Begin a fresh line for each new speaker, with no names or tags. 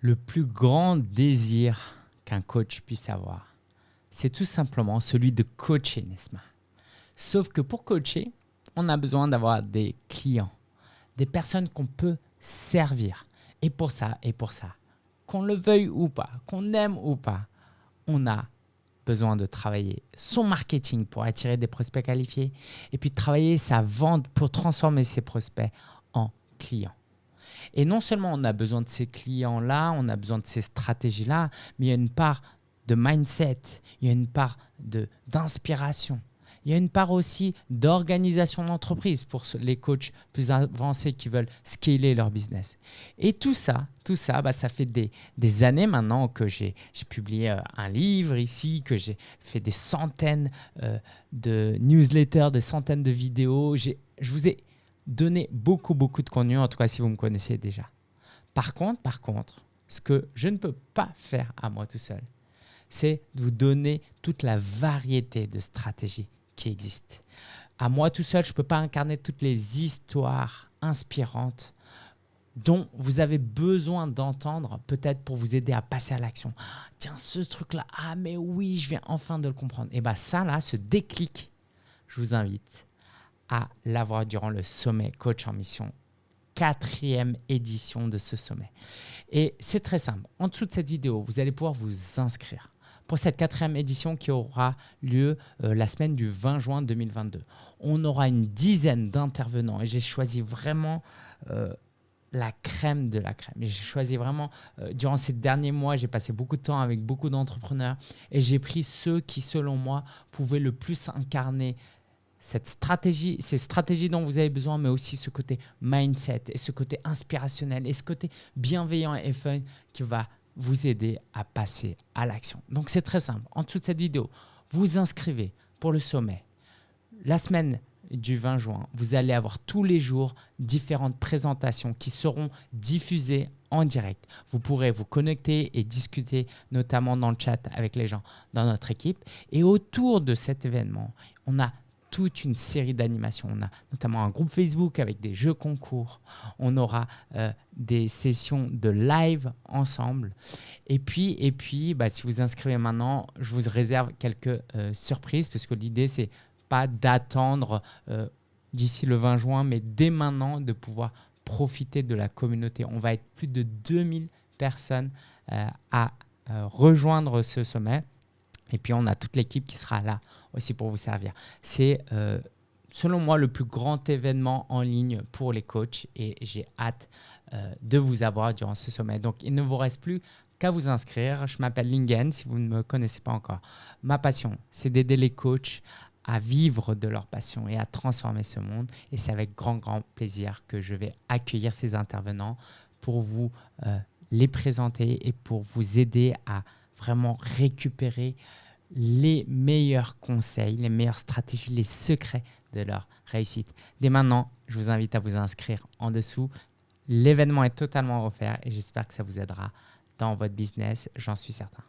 Le plus grand désir qu'un coach puisse avoir, c'est tout simplement celui de coacher, n'est-ce pas? Sauf que pour coacher, on a besoin d'avoir des clients, des personnes qu'on peut servir. Et pour ça, et pour ça, qu'on le veuille ou pas, qu'on aime ou pas, on a besoin de travailler son marketing pour attirer des prospects qualifiés et puis travailler sa vente pour transformer ses prospects en clients. Et non seulement on a besoin de ces clients-là, on a besoin de ces stratégies-là, mais il y a une part de mindset, il y a une part d'inspiration. Il y a une part aussi d'organisation d'entreprise pour les coachs plus avancés qui veulent scaler leur business. Et tout ça, tout ça, bah, ça fait des, des années maintenant que j'ai publié euh, un livre ici, que j'ai fait des centaines euh, de newsletters, des centaines de vidéos. Je vous ai donner beaucoup, beaucoup de contenu, en tout cas si vous me connaissez déjà. Par contre, par contre, ce que je ne peux pas faire à moi tout seul, c'est de vous donner toute la variété de stratégies qui existent. À moi tout seul, je ne peux pas incarner toutes les histoires inspirantes dont vous avez besoin d'entendre peut-être pour vous aider à passer à l'action. Tiens, ce truc-là, ah mais oui, je viens enfin de le comprendre. Et bien ça là, ce déclic, je vous invite à l'avoir durant le sommet Coach en Mission, quatrième édition de ce sommet. Et c'est très simple. En dessous de cette vidéo, vous allez pouvoir vous inscrire pour cette quatrième édition qui aura lieu euh, la semaine du 20 juin 2022. On aura une dizaine d'intervenants et j'ai choisi vraiment euh, la crème de la crème. J'ai choisi vraiment, euh, durant ces derniers mois, j'ai passé beaucoup de temps avec beaucoup d'entrepreneurs et j'ai pris ceux qui, selon moi, pouvaient le plus incarner cette stratégie, ces stratégies dont vous avez besoin, mais aussi ce côté mindset et ce côté inspirationnel et ce côté bienveillant et fun qui va vous aider à passer à l'action. Donc c'est très simple. En dessous de cette vidéo, vous inscrivez pour le sommet. La semaine du 20 juin, vous allez avoir tous les jours différentes présentations qui seront diffusées en direct. Vous pourrez vous connecter et discuter notamment dans le chat avec les gens dans notre équipe. Et autour de cet événement, on a toute une série d'animations. On a notamment un groupe Facebook avec des jeux concours. On aura euh, des sessions de live ensemble. Et puis, et puis bah, si vous inscrivez maintenant, je vous réserve quelques euh, surprises parce que l'idée, c'est pas d'attendre euh, d'ici le 20 juin, mais dès maintenant de pouvoir profiter de la communauté. On va être plus de 2000 personnes à rejoindre ce sommet. Et puis, on a toute l'équipe qui sera là aussi pour vous servir. C'est, euh, selon moi, le plus grand événement en ligne pour les coachs et j'ai hâte euh, de vous avoir durant ce sommet. Donc, il ne vous reste plus qu'à vous inscrire. Je m'appelle Lingen, si vous ne me connaissez pas encore. Ma passion, c'est d'aider les coachs à vivre de leur passion et à transformer ce monde. Et c'est avec grand, grand plaisir que je vais accueillir ces intervenants pour vous euh, les présenter et pour vous aider à vraiment récupérer les meilleurs conseils, les meilleures stratégies, les secrets de leur réussite. Dès maintenant, je vous invite à vous inscrire en dessous. L'événement est totalement offert et j'espère que ça vous aidera dans votre business, j'en suis certain.